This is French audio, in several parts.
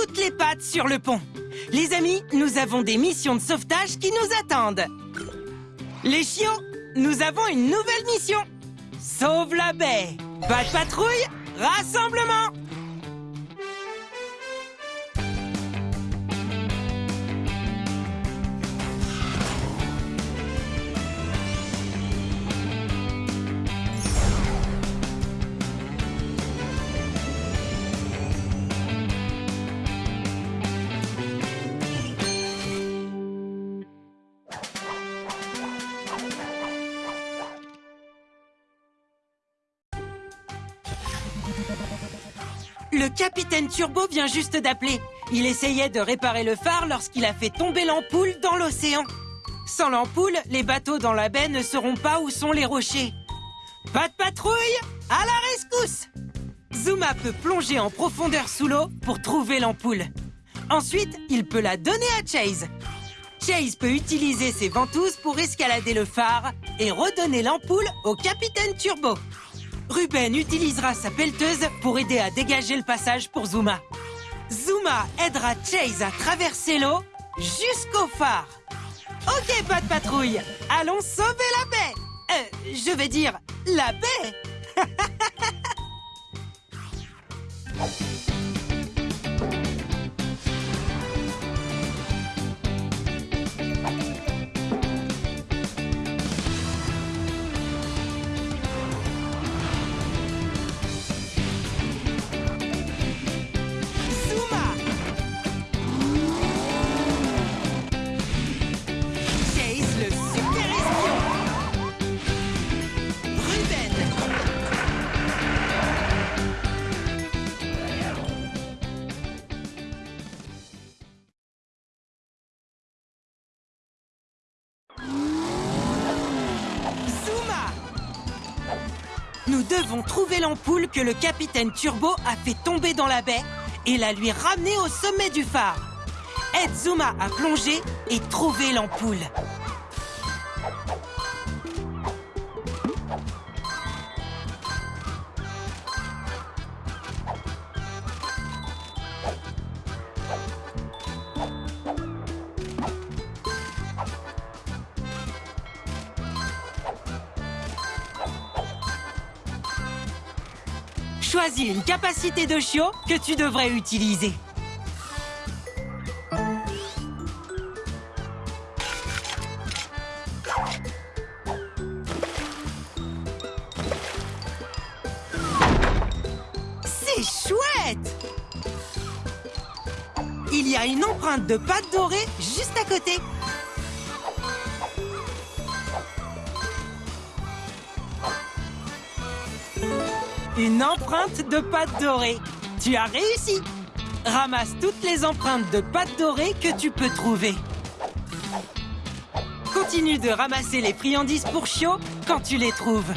toutes les pattes sur le pont. Les amis, nous avons des missions de sauvetage qui nous attendent. Les chiots, nous avons une nouvelle mission. Sauve la baie. Pas de patrouille, rassemblement. Le capitaine Turbo vient juste d'appeler. Il essayait de réparer le phare lorsqu'il a fait tomber l'ampoule dans l'océan. Sans l'ampoule, les bateaux dans la baie ne sauront pas où sont les rochers. Pas de patrouille À la rescousse Zuma peut plonger en profondeur sous l'eau pour trouver l'ampoule. Ensuite, il peut la donner à Chase. Chase peut utiliser ses ventouses pour escalader le phare et redonner l'ampoule au capitaine Turbo. Ruben utilisera sa pelleteuse pour aider à dégager le passage pour Zuma. Zuma aidera Chase à traverser l'eau jusqu'au phare. Ok, pas de patrouille. Allons sauver la baie. Euh, je vais dire la baie. Nous devons trouver l'ampoule que le capitaine Turbo a fait tomber dans la baie et la lui ramener au sommet du phare. Aide Zuma à plonger et trouver l'ampoule. Choisis une capacité de chiot que tu devrais utiliser. C'est chouette Il y a une empreinte de pâte dorée juste à côté. Une empreinte de pâte dorée. Tu as réussi. Ramasse toutes les empreintes de pâte dorée que tu peux trouver. Continue de ramasser les friandises pour chiots quand tu les trouves.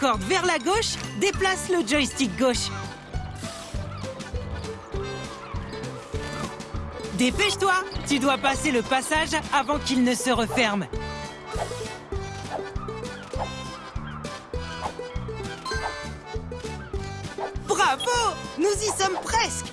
Vers la gauche, déplace le joystick gauche. Dépêche-toi Tu dois passer le passage avant qu'il ne se referme. Bravo Nous y sommes presque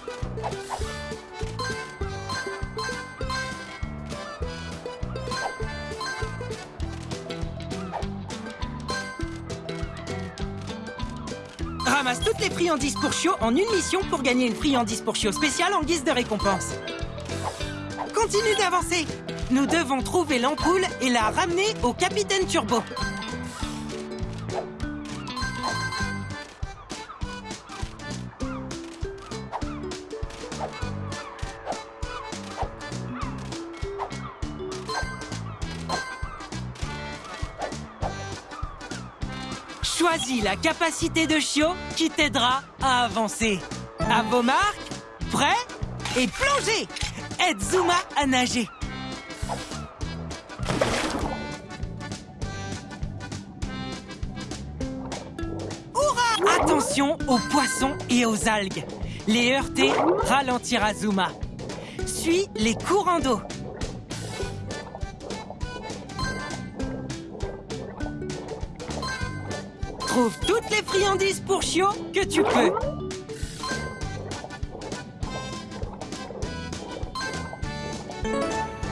Ramasse toutes les friandises pour chiots en une mission pour gagner une friandise pour chiots spéciale en guise de récompense. Continue d'avancer Nous devons trouver l'ampoule et la ramener au capitaine Turbo. La capacité de chiot qui t'aidera à avancer. À vos marques, prêts et plongez Aide Zuma à nager. Attention aux poissons et aux algues. Les heurter ralentira Zuma. Suis les courants d'eau. Trouve toutes les friandises pour Chio que tu peux.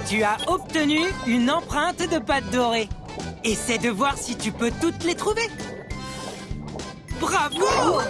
Tu as obtenu une empreinte de pâte dorée. Essaie de voir si tu peux toutes les trouver. Bravo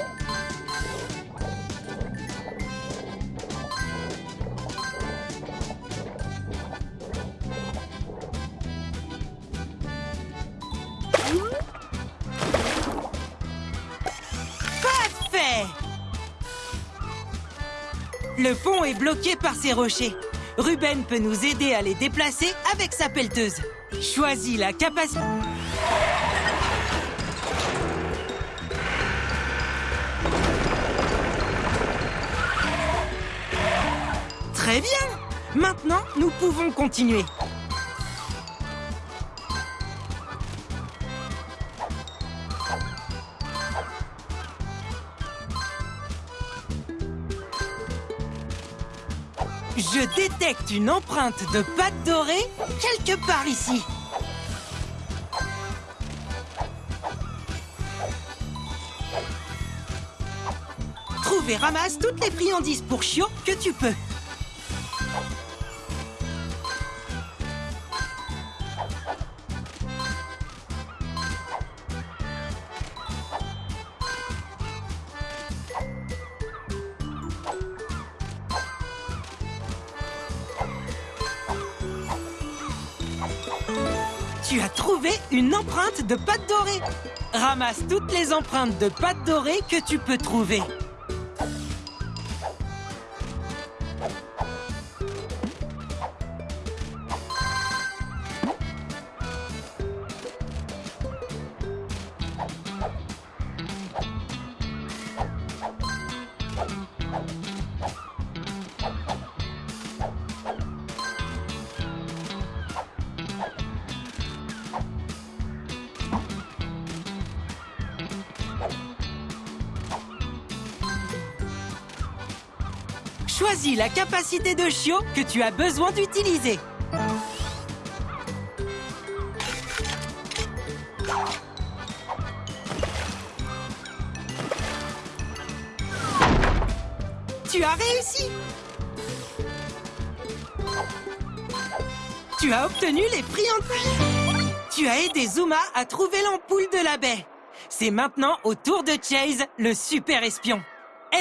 Le pont est bloqué par ces rochers. Ruben peut nous aider à les déplacer avec sa pelleteuse. Choisis la capacité... Très bien Maintenant, nous pouvons continuer. Je détecte une empreinte de pâte dorée quelque part ici. Trouve et ramasse toutes les friandises pour Chio que tu peux. Tu as trouvé une empreinte de pâte dorée. Ramasse toutes les empreintes de pâte dorée que tu peux trouver. Choisis la capacité de chiot que tu as besoin d'utiliser. Tu as réussi. Tu as obtenu les friandises Tu as aidé Zuma à trouver l'ampoule de la baie. C'est maintenant au tour de Chase, le super espion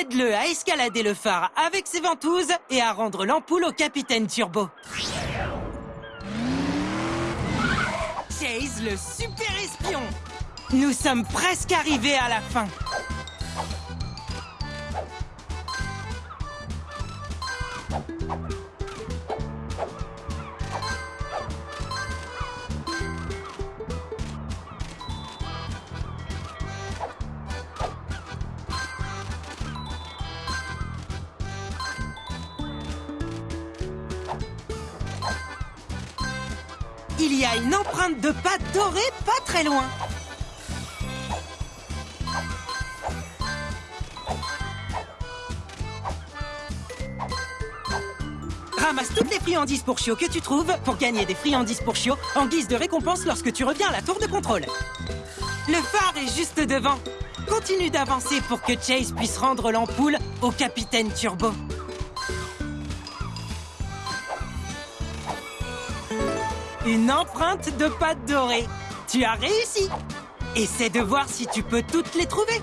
Aide-le à escalader le phare avec ses ventouses et à rendre l'ampoule au capitaine Turbo. Chase, le super espion Nous sommes presque arrivés à la fin. Dorée pas très loin. Ramasse toutes les friandises pour Chio que tu trouves pour gagner des friandises pour Chio en guise de récompense lorsque tu reviens à la tour de contrôle. Le phare est juste devant. Continue d'avancer pour que Chase puisse rendre l'ampoule au capitaine Turbo. Une empreinte de pâte dorée. Tu as réussi. Essaie de voir si tu peux toutes les trouver.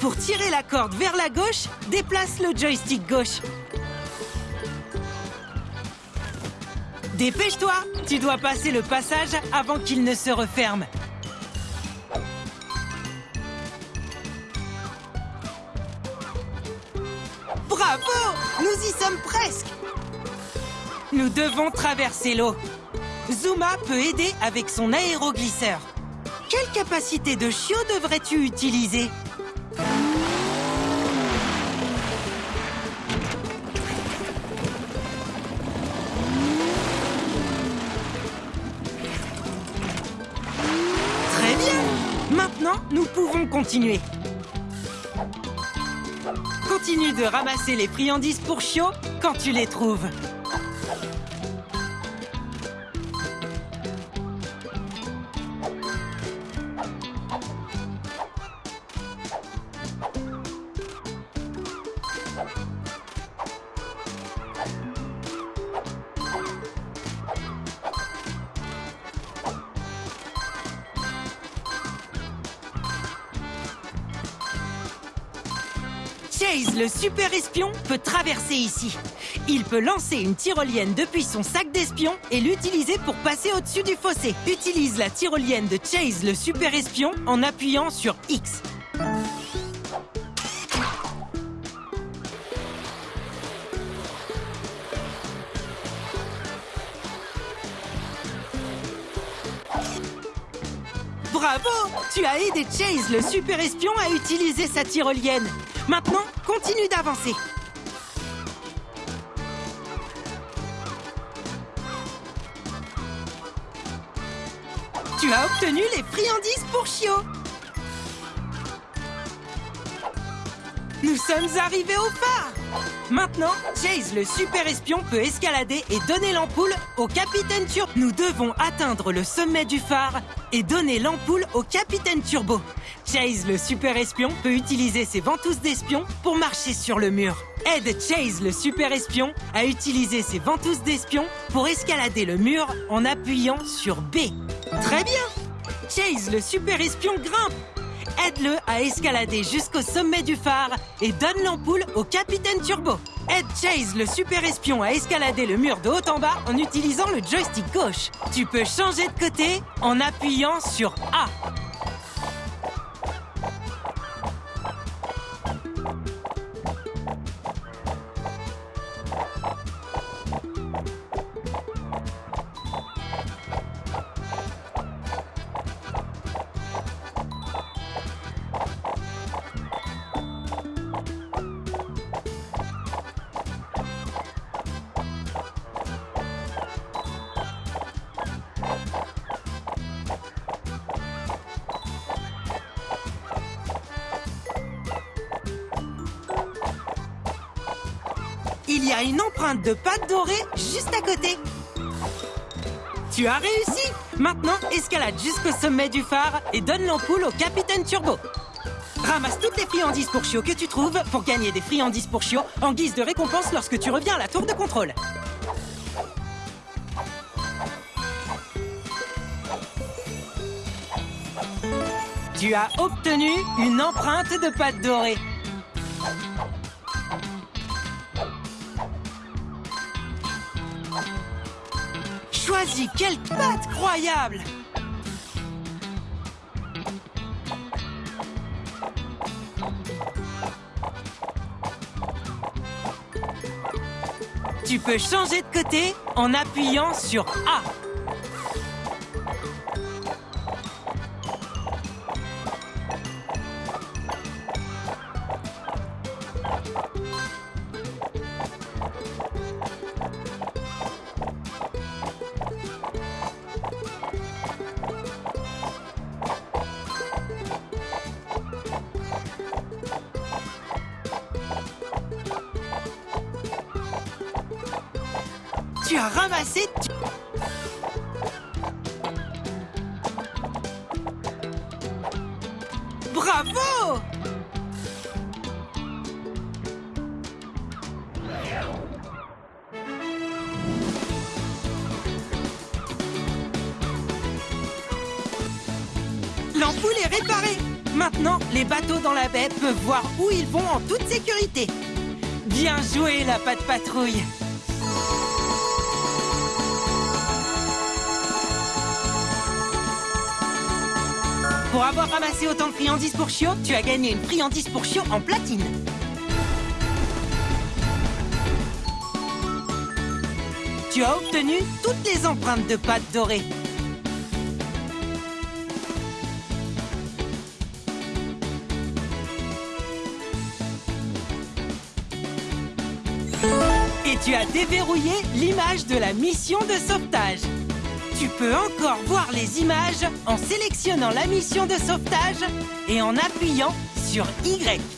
Pour tirer la corde vers la gauche, déplace le joystick gauche. Dépêche-toi Tu dois passer le passage avant qu'il ne se referme. Bravo Nous y sommes presque Nous devons traverser l'eau. Zuma peut aider avec son aéroglisseur. Quelle capacité de chiot devrais-tu utiliser? Nous pouvons continuer. Continue de ramasser les friandises pour chiot quand tu les trouves. Chase, le super espion, peut traverser ici. Il peut lancer une tyrolienne depuis son sac d'espion et l'utiliser pour passer au-dessus du fossé. Utilise la tyrolienne de Chase, le super espion, en appuyant sur X. Bravo Tu as aidé Chase, le super espion, à utiliser sa tyrolienne. Maintenant, continue d'avancer. Tu as obtenu les friandises pour Chio. Nous sommes arrivés au phare Maintenant, Chase, le super espion, peut escalader et donner l'ampoule au capitaine Turbo. Nous devons atteindre le sommet du phare et donner l'ampoule au capitaine Turbo. Chase, le super espion, peut utiliser ses ventouses d'espion pour marcher sur le mur. Aide Chase, le super espion, à utiliser ses ventouses d'espion pour escalader le mur en appuyant sur B. Très bien Chase, le super espion, grimpe Aide-le à escalader jusqu'au sommet du phare et donne l'ampoule au capitaine Turbo. Aide Chase, le super espion, à escalader le mur de haut en bas en utilisant le joystick gauche. Tu peux changer de côté en appuyant sur A. y a une empreinte de pâte dorée juste à côté. Tu as réussi Maintenant, escalade jusqu'au sommet du phare et donne l'ampoule au capitaine Turbo. Ramasse toutes les friandises pour chiots que tu trouves pour gagner des friandises pour chiots en guise de récompense lorsque tu reviens à la tour de contrôle. Tu as obtenu une empreinte de pâte dorée. Quelle pâte croyable Tu peux changer de côté en appuyant sur A. Tu as ramassé... tu- Bravo! L'ampoule est réparée. Maintenant, les bateaux dans la baie peuvent voir où ils vont en toute sécurité. Bien joué, la patte patrouille Pour avoir ramassé autant de friandises pour chiot, tu as gagné une friandise pour chiot en platine. Tu as obtenu toutes les empreintes de pâte dorée. Et tu as déverrouillé l'image de la mission de sauvetage. Tu peux encore voir les images en sélectionnant la mission de sauvetage et en appuyant sur Y.